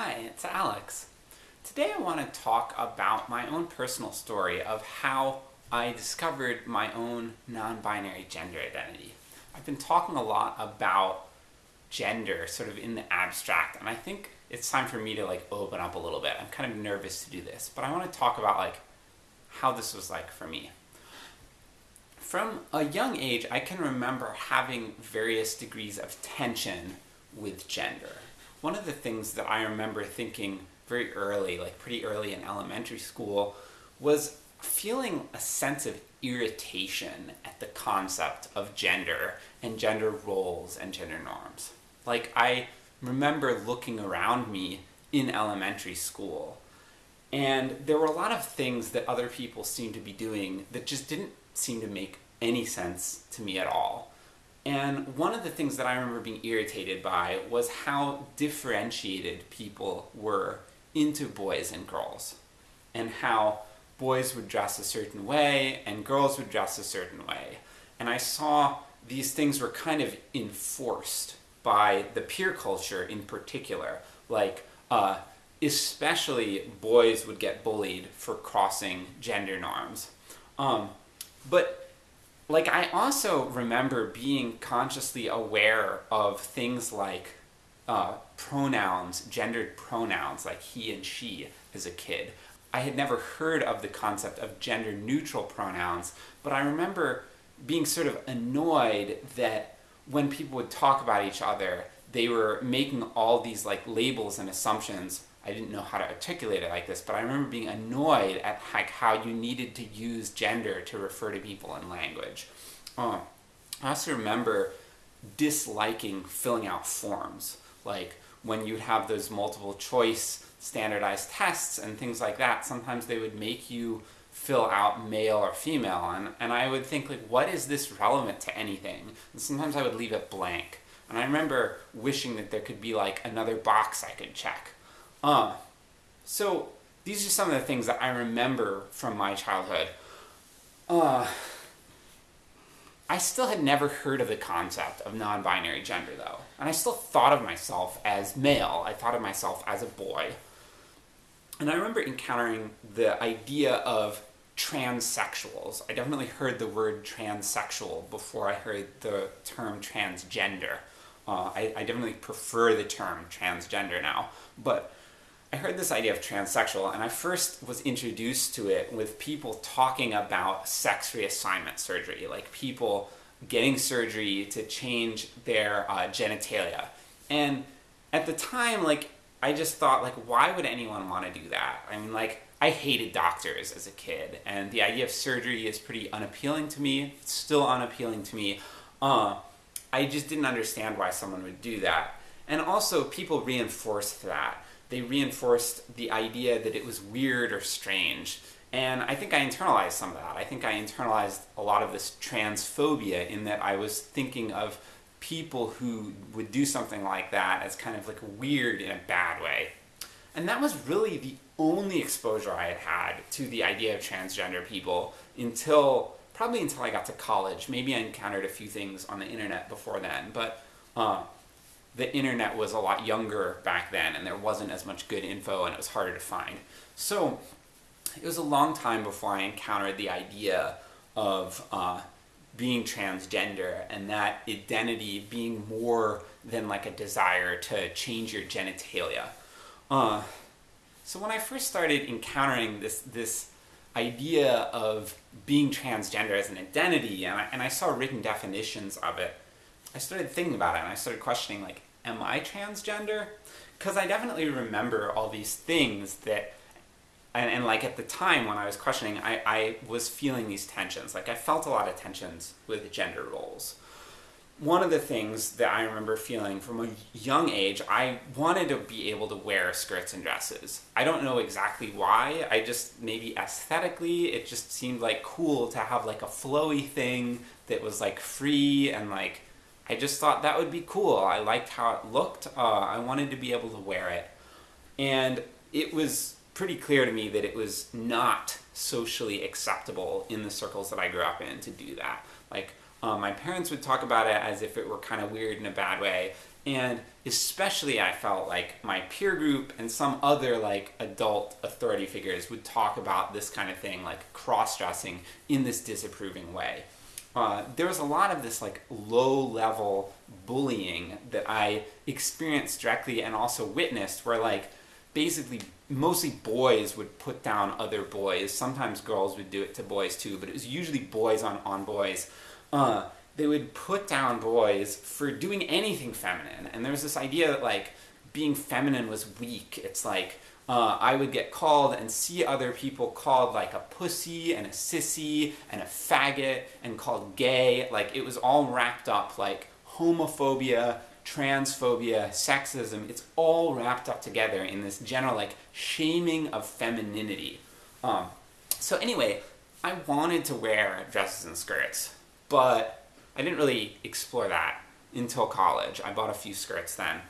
Hi, it's Alex. Today I want to talk about my own personal story of how I discovered my own non-binary gender identity. I've been talking a lot about gender sort of in the abstract and I think it's time for me to like open up a little bit. I'm kind of nervous to do this, but I want to talk about like how this was like for me. From a young age, I can remember having various degrees of tension with gender. One of the things that I remember thinking very early, like pretty early in elementary school, was feeling a sense of irritation at the concept of gender and gender roles and gender norms. Like I remember looking around me in elementary school and there were a lot of things that other people seemed to be doing that just didn't seem to make any sense to me at all. And one of the things that I remember being irritated by was how differentiated people were into boys and girls. And how boys would dress a certain way and girls would dress a certain way. And I saw these things were kind of enforced by the peer culture in particular. Like, uh, especially boys would get bullied for crossing gender norms. Um, but like I also remember being consciously aware of things like uh, pronouns, gendered pronouns like he and she as a kid. I had never heard of the concept of gender neutral pronouns, but I remember being sort of annoyed that when people would talk about each other, they were making all these like labels and assumptions I didn't know how to articulate it like this, but I remember being annoyed at like how you needed to use gender to refer to people in language. Um, I also remember disliking filling out forms, like when you'd have those multiple choice standardized tests and things like that, sometimes they would make you fill out male or female, and, and I would think like, what is this relevant to anything? And sometimes I would leave it blank. And I remember wishing that there could be like another box I could check. Uh, so these are some of the things that I remember from my childhood. Uh, I still had never heard of the concept of non-binary gender though. And I still thought of myself as male. I thought of myself as a boy. And I remember encountering the idea of transsexuals. I definitely heard the word transsexual before I heard the term transgender. Uh, I, I definitely prefer the term transgender now. But I heard this idea of transsexual and I first was introduced to it with people talking about sex reassignment surgery, like people getting surgery to change their uh, genitalia. And at the time, like, I just thought, like, why would anyone want to do that? I mean, like, I hated doctors as a kid, and the idea of surgery is pretty unappealing to me, it's still unappealing to me. Uh, I just didn't understand why someone would do that. And also, people reinforced that they reinforced the idea that it was weird or strange. And I think I internalized some of that. I think I internalized a lot of this transphobia in that I was thinking of people who would do something like that as kind of like weird in a bad way. And that was really the only exposure I had had to the idea of transgender people until, probably until I got to college. Maybe I encountered a few things on the internet before then, but uh, the internet was a lot younger back then and there wasn't as much good info and it was harder to find. So it was a long time before I encountered the idea of uh, being transgender and that identity being more than like a desire to change your genitalia. Uh, so when I first started encountering this, this idea of being transgender as an identity and I, and I saw written definitions of it, I started thinking about it and I started questioning like, am I transgender? Because I definitely remember all these things that, and, and like at the time when I was questioning, I, I was feeling these tensions. Like I felt a lot of tensions with gender roles. One of the things that I remember feeling from a young age, I wanted to be able to wear skirts and dresses. I don't know exactly why, I just, maybe aesthetically, it just seemed like cool to have like a flowy thing that was like free and like I just thought that would be cool. I liked how it looked. Uh, I wanted to be able to wear it. And it was pretty clear to me that it was not socially acceptable in the circles that I grew up in to do that. Like, um, my parents would talk about it as if it were kind of weird in a bad way, And especially I felt like my peer group and some other like adult authority figures would talk about this kind of thing, like cross-dressing in this disapproving way. Uh, there was a lot of this like low-level bullying that I experienced directly and also witnessed where like basically mostly boys would put down other boys. Sometimes girls would do it to boys too, but it was usually boys on, on boys. Uh, they would put down boys for doing anything feminine. And there was this idea that like being feminine was weak. It's like uh, I would get called and see other people called like a pussy and a sissy and a faggot and called gay. Like it was all wrapped up like homophobia, transphobia, sexism. It's all wrapped up together in this general like shaming of femininity. Um, so anyway, I wanted to wear dresses and skirts, but I didn't really explore that until college. I bought a few skirts then.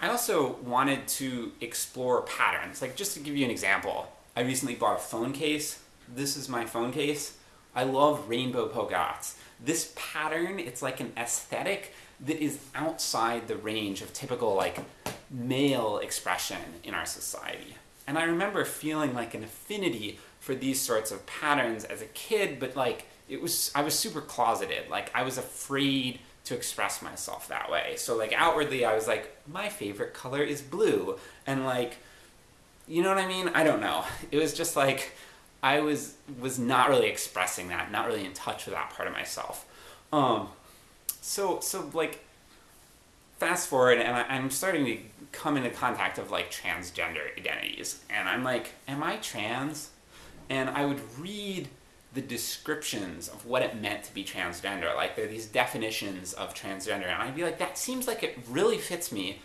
I also wanted to explore patterns. Like just to give you an example, I recently bought a phone case. This is my phone case. I love rainbow polka dots. This pattern, it's like an aesthetic that is outside the range of typical like male expression in our society. And I remember feeling like an affinity for these sorts of patterns as a kid, but like it was I was super closeted. Like I was afraid to express myself that way. So like outwardly I was like my favorite color is blue and like you know what I mean? I don't know. It was just like I was was not really expressing that, not really in touch with that part of myself. Um so so like fast forward and I, I'm starting to come into contact of like transgender identities and I'm like am I trans? And I would read the descriptions of what it meant to be transgender. Like there are these definitions of transgender, and I'd be like, that seems like it really fits me.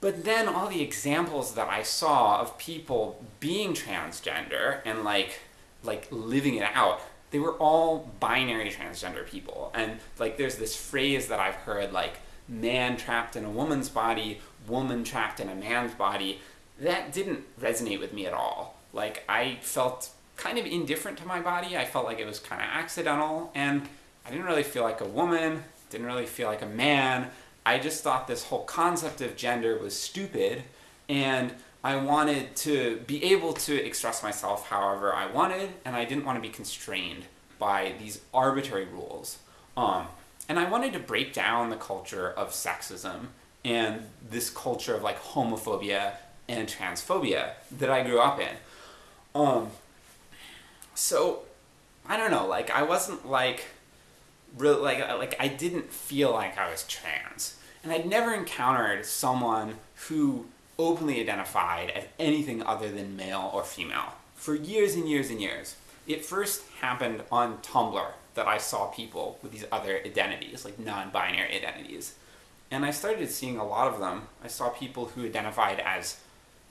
But then all the examples that I saw of people being transgender and like like living it out, they were all binary transgender people. And like there's this phrase that I've heard like man trapped in a woman's body, woman trapped in a man's body. That didn't resonate with me at all. Like I felt kind of indifferent to my body. I felt like it was kind of accidental, and I didn't really feel like a woman, didn't really feel like a man. I just thought this whole concept of gender was stupid, and I wanted to be able to express myself however I wanted, and I didn't want to be constrained by these arbitrary rules. Um, and I wanted to break down the culture of sexism and this culture of like homophobia and transphobia that I grew up in. Um, so I don't know, like I wasn't like really like like I didn't feel like I was trans. And I'd never encountered someone who openly identified as anything other than male or female for years and years and years. It first happened on Tumblr that I saw people with these other identities, like non-binary identities. And I started seeing a lot of them. I saw people who identified as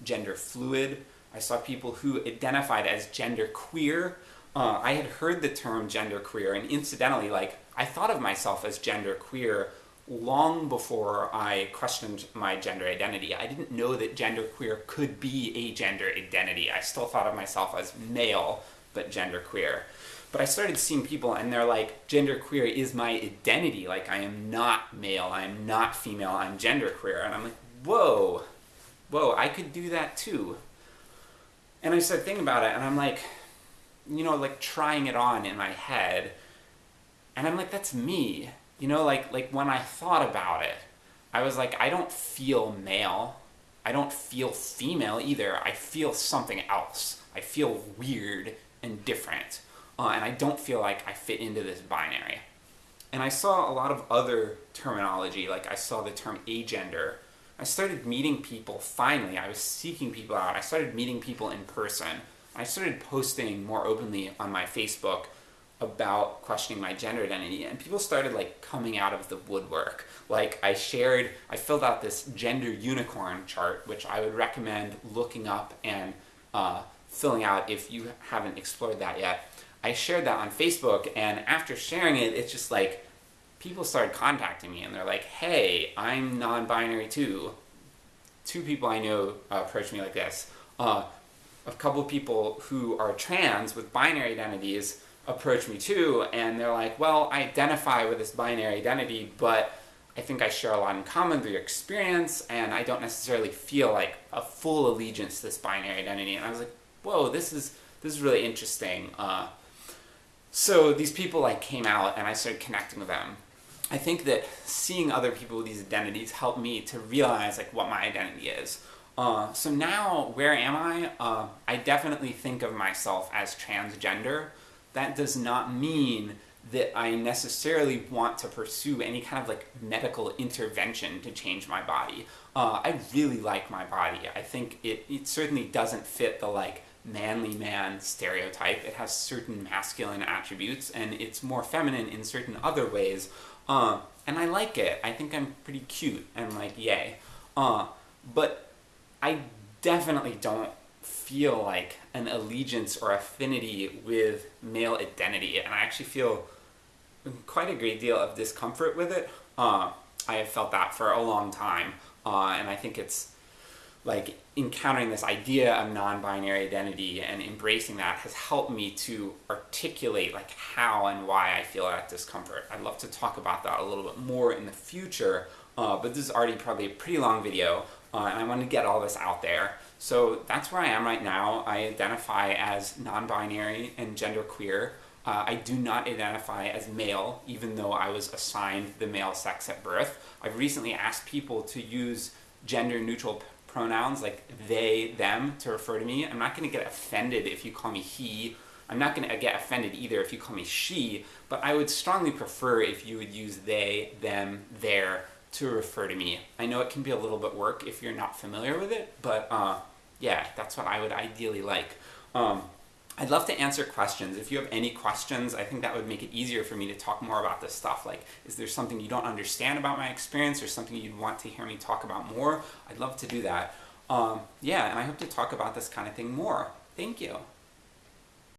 gender fluid, I saw people who identified as gender queer. Uh, I had heard the term gender queer, and incidentally, like, I thought of myself as gender queer long before I questioned my gender identity. I didn't know that gender queer could be a gender identity. I still thought of myself as male, but gender queer. But I started seeing people and they're like, gender queer is my identity. Like, I am not male, I am not female, I'm gender queer. And I'm like, whoa, whoa, I could do that too. And I started thinking about it, and I'm like, you know, like trying it on in my head, and I'm like, that's me. You know, like like when I thought about it, I was like, I don't feel male. I don't feel female either. I feel something else. I feel weird and different. Uh, and I don't feel like I fit into this binary. And I saw a lot of other terminology, like I saw the term agender, I started meeting people finally. I was seeking people out. I started meeting people in person. I started posting more openly on my Facebook about questioning my gender identity and people started like coming out of the woodwork. Like I shared, I filled out this gender unicorn chart which I would recommend looking up and uh, filling out if you haven't explored that yet. I shared that on Facebook and after sharing it, it's just like people started contacting me and they're like, hey, I'm non-binary too. Two people I know uh, approached me like this. Uh, a couple people who are trans with binary identities approach me too, and they're like, well, I identify with this binary identity, but I think I share a lot in common your experience, and I don't necessarily feel like a full allegiance to this binary identity. And I was like, whoa, this is this is really interesting. Uh, so these people like came out, and I started connecting with them. I think that seeing other people with these identities helped me to realize like what my identity is. Uh, so now, where am I? Uh, I definitely think of myself as transgender. That does not mean that I necessarily want to pursue any kind of like medical intervention to change my body. Uh, I really like my body. I think it, it certainly doesn't fit the like manly man stereotype. It has certain masculine attributes and it's more feminine in certain other ways. Uh, and I like it. I think I'm pretty cute and like yay. Uh, but I definitely don't feel like an allegiance or affinity with male identity and I actually feel quite a great deal of discomfort with it. Uh, I have felt that for a long time, uh, and I think it's like encountering this idea of non-binary identity and embracing that has helped me to articulate like how and why I feel that discomfort. I'd love to talk about that a little bit more in the future, uh, but this is already probably a pretty long video, uh, and I want to get all this out there. So that's where I am right now. I identify as non-binary and genderqueer. Uh, I do not identify as male, even though I was assigned the male sex at birth. I've recently asked people to use gender neutral pronouns like they, them to refer to me. I'm not going to get offended if you call me he. I'm not going to get offended either if you call me she, but I would strongly prefer if you would use they, them, their to refer to me. I know it can be a little bit work if you're not familiar with it, but uh, yeah, that's what I would ideally like. Um, I'd love to answer questions. If you have any questions, I think that would make it easier for me to talk more about this stuff. Like, is there something you don't understand about my experience or something you'd want to hear me talk about more? I'd love to do that. Um, yeah, and I hope to talk about this kind of thing more. Thank you.